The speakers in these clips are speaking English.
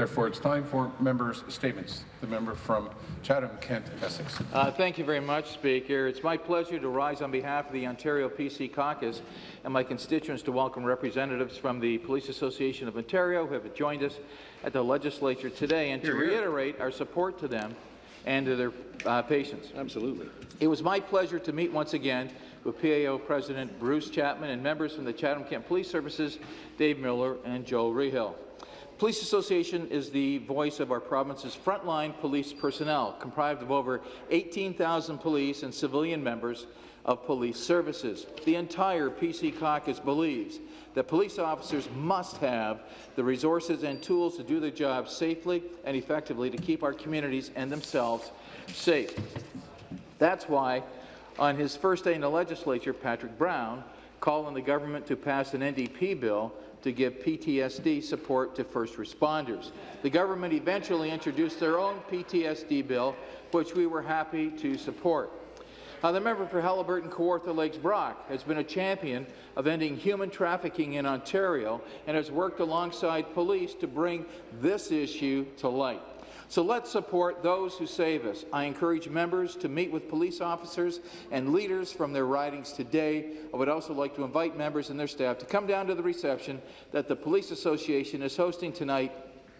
Therefore, it's time for members' statements. The member from Chatham-Kent, Essex. Uh, thank you very much, Speaker. It's my pleasure to rise on behalf of the Ontario PC Caucus and my constituents to welcome representatives from the Police Association of Ontario who have joined us at the legislature today and to reiterate our support to them and to their uh, patients. Absolutely. It was my pleasure to meet once again with PAO President Bruce Chapman and members from the Chatham-Kent Police Services, Dave Miller and Joe Rehill. Police Association is the voice of our province's frontline police personnel, comprised of over 18,000 police and civilian members of police services. The entire PC caucus believes that police officers must have the resources and tools to do their job safely and effectively to keep our communities and themselves safe. That's why, on his first day in the legislature, Patrick Brown called on the government to pass an NDP bill to give PTSD support to first responders. The government eventually introduced their own PTSD bill, which we were happy to support. The member for Haliburton Kawartha Lakes Brock has been a champion of ending human trafficking in Ontario and has worked alongside police to bring this issue to light. So let's support those who save us. I encourage members to meet with police officers and leaders from their ridings today. I would also like to invite members and their staff to come down to the reception that the Police Association is hosting tonight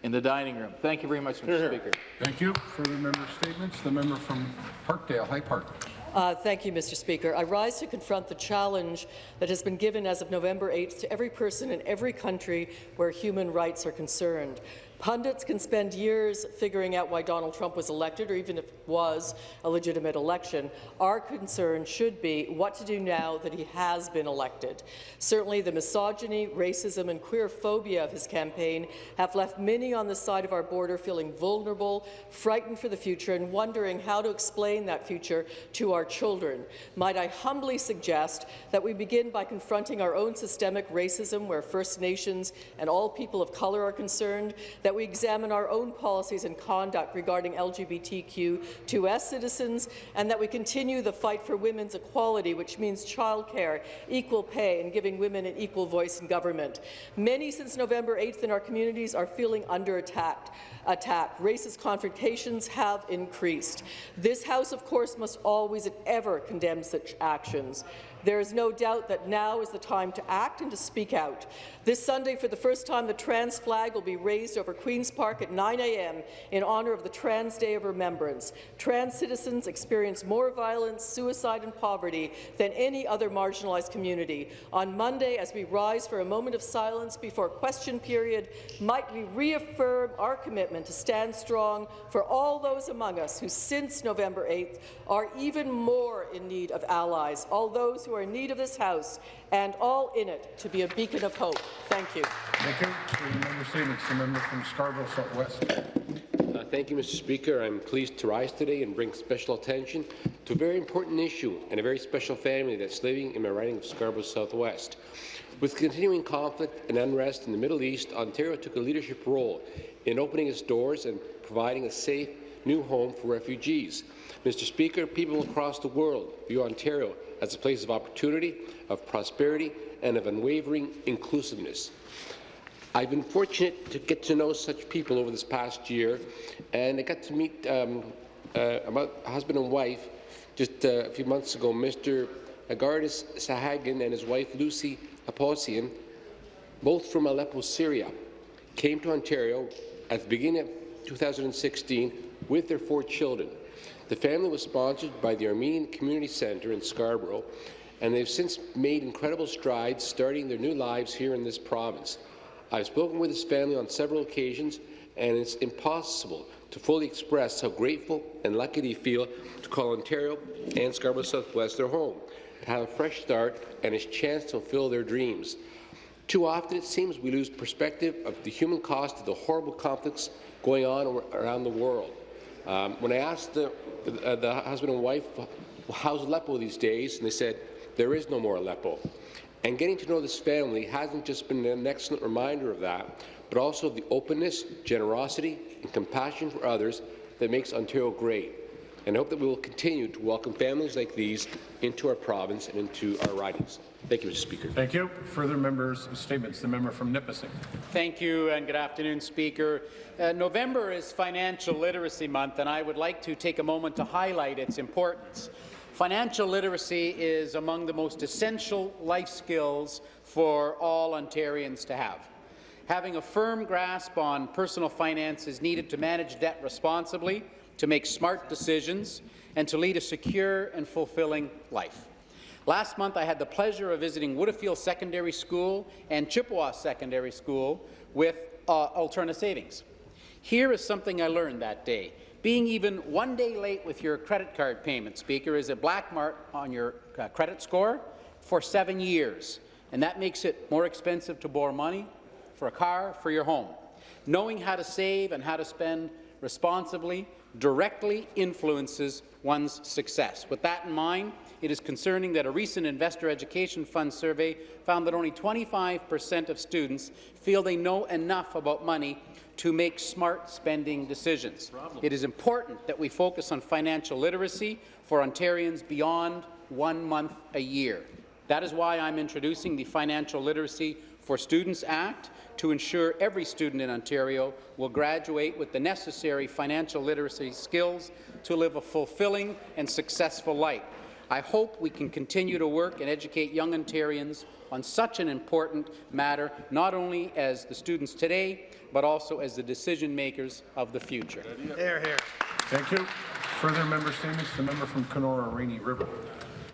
in the dining room. Thank you very much, Mr. Here, here. Speaker. Thank you. Further member statements. The member from Parkdale, High Park. Uh, thank you, Mr. Speaker. I rise to confront the challenge that has been given as of November 8th to every person in every country where human rights are concerned. Pundits can spend years figuring out why Donald Trump was elected, or even if it was a legitimate election. Our concern should be what to do now that he has been elected. Certainly, the misogyny, racism, and queer phobia of his campaign have left many on the side of our border feeling vulnerable, frightened for the future, and wondering how to explain that future to our children. Might I humbly suggest that we begin by confronting our own systemic racism where First Nations and all people of colour are concerned, that we examine our own policies and conduct regarding LGBTQ2S citizens, and that we continue the fight for women's equality, which means childcare, equal pay, and giving women an equal voice in government. Many since November 8th in our communities are feeling under attack. attack. Racist confrontations have increased. This House, of course, must always and ever condemn such actions. There is no doubt that now is the time to act and to speak out. This Sunday, for the first time, the trans flag will be raised over Queen's Park at 9 a.m. in honour of the Trans Day of Remembrance. Trans citizens experience more violence, suicide and poverty than any other marginalized community. On Monday, as we rise for a moment of silence before question period, might we reaffirm our commitment to stand strong for all those among us who, since November 8th, are even more in need of allies, all those who are in need of this House, and all in it to be a beacon of hope. Thank you. Thank you. Further member statements. The member from Scarborough Southwest. Uh, thank you, Mr. Speaker. I'm pleased to rise today and bring special attention to a very important issue and a very special family that's living in my riding of Scarborough Southwest. With continuing conflict and unrest in the Middle East, Ontario took a leadership role in opening its doors and providing a safe new home for refugees. Mr. Speaker, people across the world view Ontario as a place of opportunity, of prosperity, and of unwavering inclusiveness. I've been fortunate to get to know such people over this past year, and I got to meet um, uh, a husband and wife just uh, a few months ago, Mr. Agardis Sahagan and his wife Lucy Aposian, both from Aleppo, Syria, came to Ontario at the beginning of 2016 with their four children. The family was sponsored by the Armenian Community Centre in Scarborough, and they've since made incredible strides starting their new lives here in this province. I've spoken with this family on several occasions, and it's impossible to fully express how grateful and lucky they feel to call Ontario and Scarborough Southwest their home, to have a fresh start and a chance to fulfill their dreams. Too often, it seems we lose perspective of the human cost of the horrible conflicts going on around the world. Um, when I asked the, uh, the husband and wife, how's Aleppo these days, and they said, there is no more Aleppo. And getting to know this family hasn't just been an excellent reminder of that, but also the openness, generosity, and compassion for others that makes Ontario great. And I hope that we will continue to welcome families like these into our province and into our ridings. Thank you, Mr. Speaker. Thank you. Further members' statements. The member from Nipissing. Thank you and good afternoon, Speaker. Uh, November is Financial Literacy Month, and I would like to take a moment to highlight its importance. Financial literacy is among the most essential life skills for all Ontarians to have. Having a firm grasp on personal finance is needed to manage debt responsibly, to make smart decisions, and to lead a secure and fulfilling life. Last month, I had the pleasure of visiting Widdifield Secondary School and Chippewa Secondary School with uh, Alterna Savings. Here is something I learned that day. Being even one day late with your credit card payment, Speaker, is a black mark on your uh, credit score for seven years, and that makes it more expensive to borrow money for a car, for your home. Knowing how to save and how to spend responsibly directly influences one's success. With that in mind, it is concerning that a recent Investor Education Fund survey found that only 25 percent of students feel they know enough about money to make smart spending decisions. Problem. It is important that we focus on financial literacy for Ontarians beyond one month a year. That is why I'm introducing the Financial Literacy for Students Act to ensure every student in Ontario will graduate with the necessary financial literacy skills to live a fulfilling and successful life. I hope we can continue to work and educate young Ontarians on such an important matter, not only as the students today, but also as the decision makers of the future. Here, here. Thank you. Further member statements. The member from Kenora Rainy River.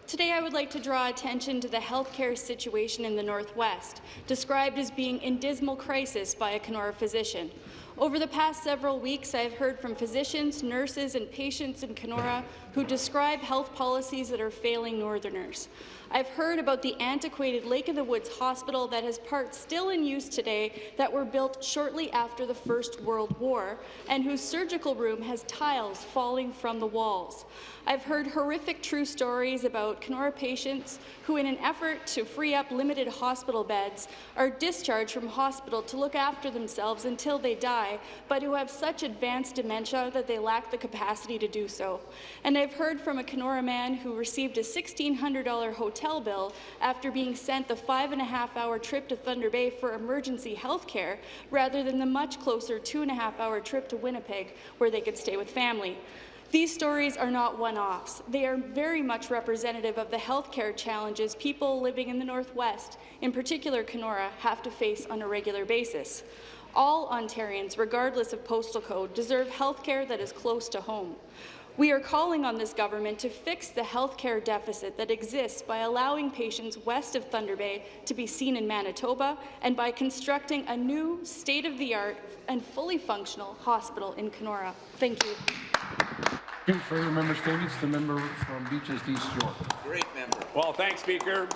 Today, I would like to draw attention to the healthcare situation in the Northwest, described as being in dismal crisis by a Kenora physician. Over the past several weeks, I have heard from physicians, nurses, and patients in Kenora who describe health policies that are failing Northerners. I've heard about the antiquated Lake of the Woods hospital that has parts still in use today that were built shortly after the First World War and whose surgical room has tiles falling from the walls. I've heard horrific true stories about Kenora patients who, in an effort to free up limited hospital beds, are discharged from hospital to look after themselves until they die, but who have such advanced dementia that they lack the capacity to do so. And I've heard from a Kenora man who received a $1,600 hotel bill after being sent the five and a half hour trip to Thunder Bay for emergency health care rather than the much closer two and a half hour trip to Winnipeg where they could stay with family. These stories are not one-offs. They are very much representative of the healthcare challenges people living in the Northwest, in particular Kenora, have to face on a regular basis. All Ontarians, regardless of postal code, deserve healthcare that is close to home. We are calling on this government to fix the healthcare deficit that exists by allowing patients west of Thunder Bay to be seen in Manitoba and by constructing a new state-of-the-art and fully functional hospital in Kenora. Thank you. Any further member statements? The member from Beaches East York. Great member. Well, thanks, Speaker.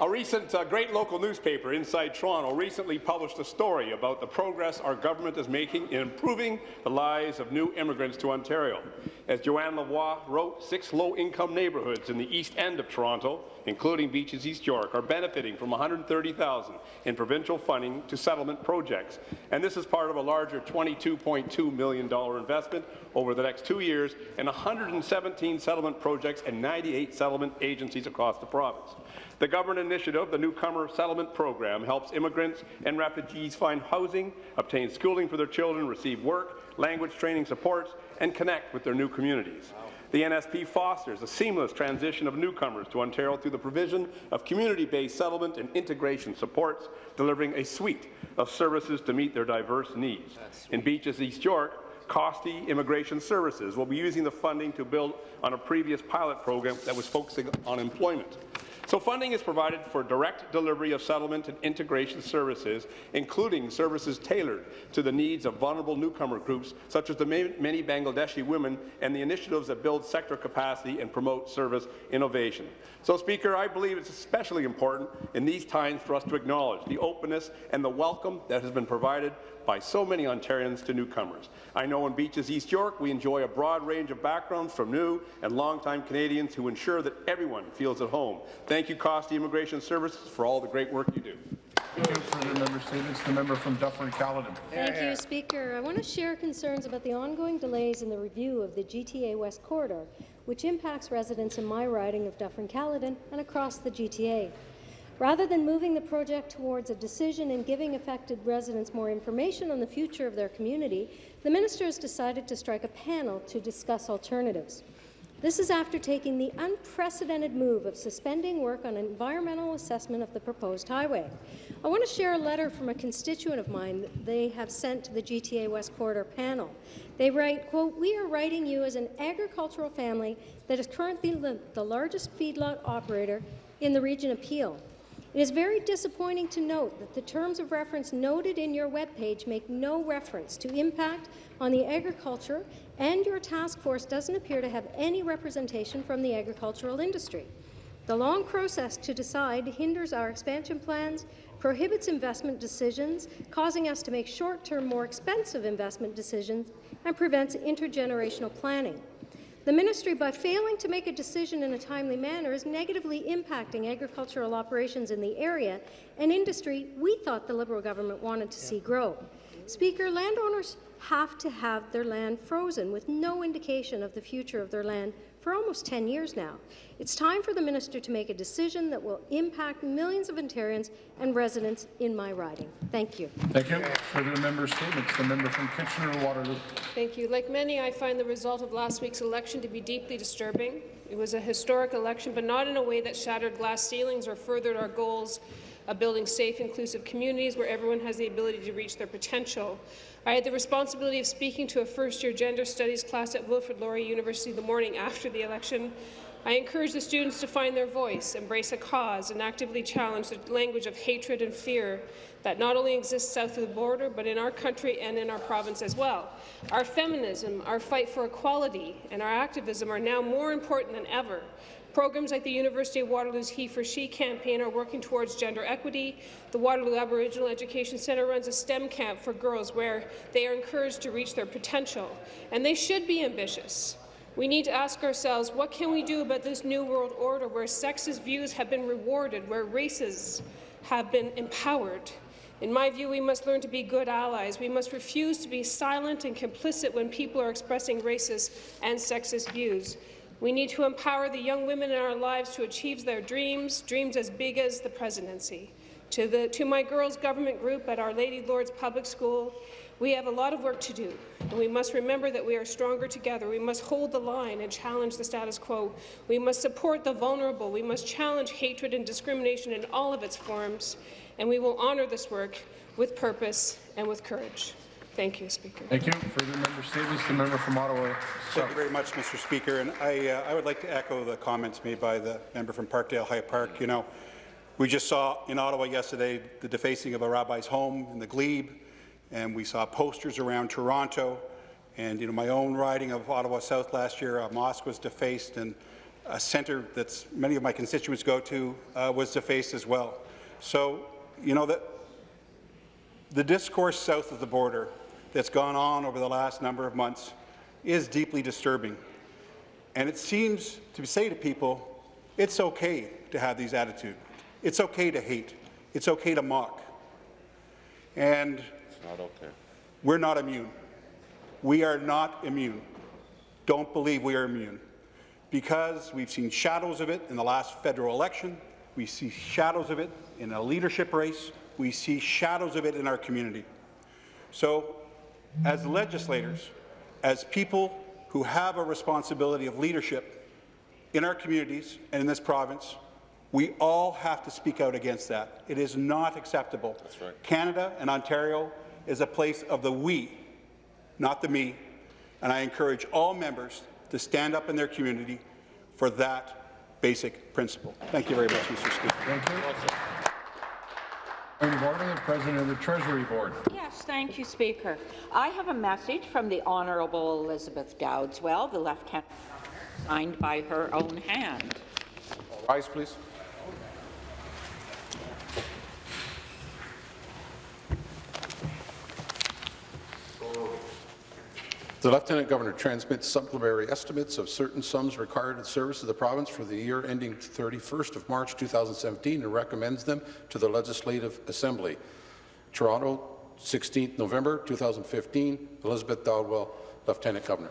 A recent uh, great local newspaper, Inside Toronto, recently published a story about the progress our government is making in improving the lives of new immigrants to Ontario. As Joanna Lavoie wrote, six low-income neighbourhoods in the east end of Toronto, including Beaches East York, are benefiting from 130,000 in provincial funding to settlement projects. And this is part of a larger $22.2 million investment over the next two years and 117 settlement projects and 98 settlement agencies across the province. The government initiative, the Newcomer Settlement Program, helps immigrants and refugees find housing, obtain schooling for their children, receive work, language training supports, and connect with their new communities. The NSP fosters a seamless transition of newcomers to Ontario through the provision of community-based settlement and integration supports, delivering a suite of services to meet their diverse needs. In Beaches East York, Costi Immigration Services will be using the funding to build on a previous pilot program that was focusing on employment. So funding is provided for direct delivery of settlement and integration services, including services tailored to the needs of vulnerable newcomer groups, such as the many Bangladeshi women and the initiatives that build sector capacity and promote service innovation. So, Speaker, I believe it's especially important in these times for us to acknowledge the openness and the welcome that has been provided by so many Ontarians to newcomers. I know in Beaches East York, we enjoy a broad range of backgrounds from new and longtime Canadians who ensure that everyone feels at home. Thank you, Costi Immigration Services, for all the great work you do. Thank you. Further member statements. The member from Dufferin-Caledon. Thank you, Speaker. I want to share concerns about the ongoing delays in the review of the GTA West Corridor, which impacts residents in my riding of Dufferin-Caledon and across the GTA. Rather than moving the project towards a decision and giving affected residents more information on the future of their community, the minister has decided to strike a panel to discuss alternatives. This is after taking the unprecedented move of suspending work on an environmental assessment of the proposed highway. I want to share a letter from a constituent of mine that they have sent to the GTA West Corridor panel. They write, quote, We are writing you as an agricultural family that is currently the, the largest feedlot operator in the region of Peel. It is very disappointing to note that the terms of reference noted in your webpage make no reference to impact on the agriculture, and your task force doesn't appear to have any representation from the agricultural industry. The long process to decide hinders our expansion plans, prohibits investment decisions, causing us to make short-term, more expensive investment decisions, and prevents intergenerational planning. The ministry, by failing to make a decision in a timely manner, is negatively impacting agricultural operations in the area and industry we thought the Liberal government wanted to see grow. Speaker, landowners have to have their land frozen with no indication of the future of their land for almost 10 years now. It's time for the minister to make a decision that will impact millions of Ontarians and residents in my riding. Thank you. Thank you. Further member statements. The member from Kitchener-Waterloo. Thank you. Like many, I find the result of last week's election to be deeply disturbing. It was a historic election, but not in a way that shattered glass ceilings or furthered our goals of building safe, inclusive communities where everyone has the ability to reach their potential. I had the responsibility of speaking to a first-year gender studies class at Wilfrid Laurier University the morning after the election. I encourage the students to find their voice, embrace a cause, and actively challenge the language of hatred and fear that not only exists south of the border, but in our country and in our province as well. Our feminism, our fight for equality, and our activism are now more important than ever. Programs like the University of Waterloo's He for She campaign are working towards gender equity. The Waterloo Aboriginal Education Centre runs a STEM camp for girls where they are encouraged to reach their potential, and they should be ambitious. We need to ask ourselves, what can we do about this new world order where sexist views have been rewarded, where races have been empowered? In my view, we must learn to be good allies. We must refuse to be silent and complicit when people are expressing racist and sexist views. We need to empower the young women in our lives to achieve their dreams, dreams as big as the presidency. To, the, to my girls' government group at Our Lady Lourdes Public School, we have a lot of work to do, and we must remember that we are stronger together. We must hold the line and challenge the status quo. We must support the vulnerable. We must challenge hatred and discrimination in all of its forms, and we will honour this work with purpose and with courage. Thank you, Speaker. Thank you. Further member statements. The member from Ottawa Thank you very much, Mr. Speaker. And I, uh, I would like to echo the comments made by the member from Parkdale High Park. You know, we just saw in Ottawa yesterday the defacing of a rabbi's home in the glebe, and we saw posters around Toronto. And you know, my own riding of Ottawa South last year, a mosque was defaced, and a centre that many of my constituents go to uh, was defaced as well. So, you know, that the discourse south of the border that's gone on over the last number of months is deeply disturbing. And it seems to say to people, it's okay to have these attitudes. It's okay to hate. It's okay to mock. And it's Not okay. we're not immune. We are not immune. Don't believe we are immune. Because we've seen shadows of it in the last federal election. We see shadows of it in a leadership race. We see shadows of it in our community. So as legislators, as people who have a responsibility of leadership in our communities and in this province, we all have to speak out against that. It is not acceptable. That's right. Canada and Ontario is a place of the we, not the me, and I encourage all members to stand up in their community for that basic principle. Thank you very much, Mr. Speaker. Point of order, the President of the Treasury Board. Yes, thank you, Speaker. I have a message from the Honourable Elizabeth Dowdeswell, the Lieutenant signed by her own hand. Rise, please. The Lieutenant Governor transmits supplementary estimates of certain sums required in service of the province for the year ending 31st of March 2017 and recommends them to the Legislative Assembly. Toronto, 16th November 2015, Elizabeth Dowdeswell, Lieutenant Governor.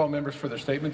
Call members for their statements.